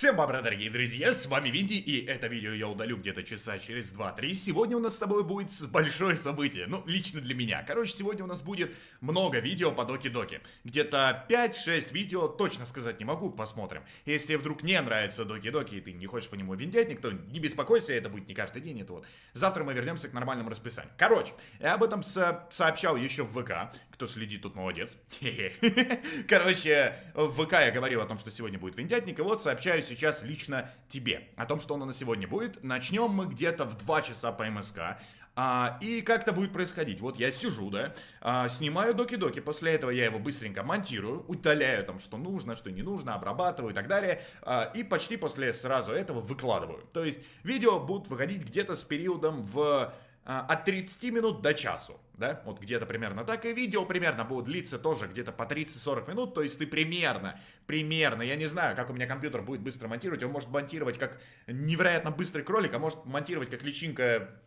Всем бобра, дорогие друзья, с вами Винди, и это видео я удалю где-то часа через 2-3. Сегодня у нас с тобой будет большое событие, ну, лично для меня. Короче, сегодня у нас будет много видео по Доки-Доки. Где-то 5-6 видео, точно сказать не могу, посмотрим. Если вдруг не нравится Доки-Доки, и ты не хочешь по нему виндять, никто не беспокойся, это будет не каждый день, это вот. Завтра мы вернемся к нормальному расписанию. Короче, я об этом со сообщал еще в ВК, кто следит, тут молодец. Короче, в ВК я говорил о том, что сегодня будет виндятник, и вот сообщаю сейчас лично тебе о том, что оно на сегодня будет. Начнем мы где-то в 2 часа по МСК. А, и как это будет происходить? Вот я сижу, да, а, снимаю доки-доки, после этого я его быстренько монтирую, удаляю там, что нужно, что не нужно, обрабатываю и так далее, а, и почти после сразу этого выкладываю. То есть видео будут выходить где-то с периодом в от 30 минут до часу, да, вот где-то примерно так, и видео примерно будет длиться тоже где-то по 30-40 минут, то есть ты примерно, примерно, я не знаю, как у меня компьютер будет быстро монтировать, он может монтировать как невероятно быстрый кролик, а может монтировать как личинка,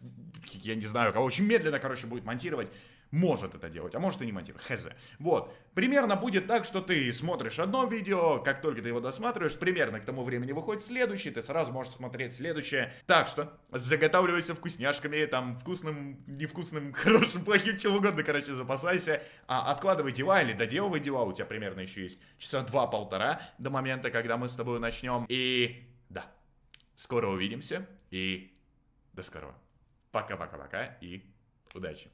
я не знаю, кого очень медленно, короче, будет монтировать, может это делать, а может и не монтировать, хз. Вот, примерно будет так, что ты смотришь одно видео, как только ты его досматриваешь, примерно к тому времени выходит следующий, ты сразу можешь смотреть следующее. Так что, заготавливайся вкусняшками, там, вкусным, невкусным, хорошим, плохим, чем угодно, короче, запасайся. А, откладывай дела или доделывай дела, у тебя примерно еще есть часа два-полтора до момента, когда мы с тобой начнем. И да, скоро увидимся и до скорого. Пока-пока-пока и удачи.